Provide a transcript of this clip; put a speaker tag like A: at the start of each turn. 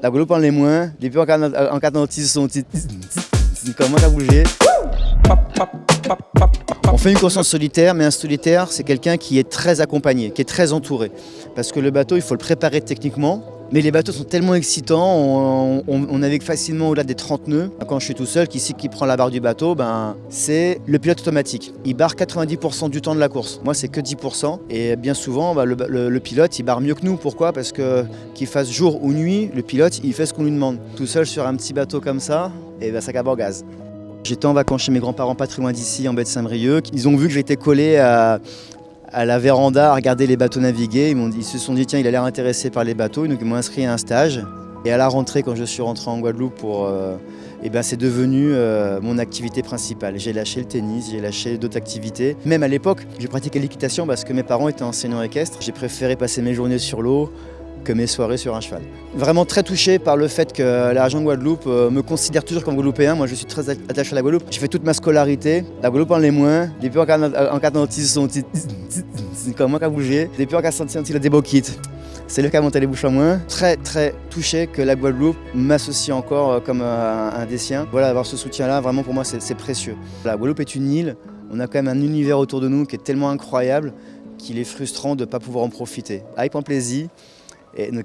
A: La Guadeloupe en l'est moins. Depuis en 46, son petit... Comment à bouger. On fait une conscience solitaire, mais un solitaire, c'est quelqu'un qui est très accompagné, qui est très entouré. Parce que le bateau, il faut le préparer techniquement, mais les bateaux sont tellement excitants, on, navigue facilement au-delà des 30 nœuds. Quand je suis tout seul, qui, qui prend la barre du bateau, ben, c'est le pilote automatique. Il barre 90% du temps de la course. Moi, c'est que 10%. Et bien souvent, ben, le, pilote, il barre mieux que nous. Pourquoi? Parce que qu'il fasse jour ou nuit, le pilote, il fait ce qu'on lui demande. Tout seul sur un petit bateau comme ça, et ben, ça cabre gaz. J'étais en vacances chez mes grands-parents pas très loin d'ici, en baie de Saint-Brieuc. Ils ont vu que j'étais collé à, à la véranda à regarder les bateaux naviguer. Ils, se sont dit, tiens, il a l'air intéressé par les bateaux. Donc ils m'ont inscrit à un stage. Et à la rentrée, quand je suis rentré en Guadeloupe, pour, euh, eh ben, c'est devenu euh, mon activité principale. J'ai lâché le tennis, j'ai lâché d'autres activités. Même à l'époque, j'ai pratiqué l'équitation parce que mes parents étaient enseignants équestres. J'ai préféré passer mes journées sur l'eau, mes soirées sur un cheval. Vraiment très touché par le fait que la région de Guadeloupe euh, me considère toujours comme Guadeloupéen. Moi, je suis très attaché à la Guadeloupe. J'ai fait toute ma scolarité. La Guadeloupe en l'est moins. Depuis en 46, son petit... comme moi qui a bougé. Depuis en 46, il a des boquites. C'est le cas monté les bouches à moins. Très très touché que la Guadeloupe m'associe encore euh, comme euh, un, des siens. Voilà, avoir ce soutien-là, vraiment pour moi, c'est précieux. La Guadeloupe est une île. On a quand même un univers autour de nous qui est tellement incroyable qu'il est frustrant de ne pas pouvoir en profiter. Avec plaisir et nous,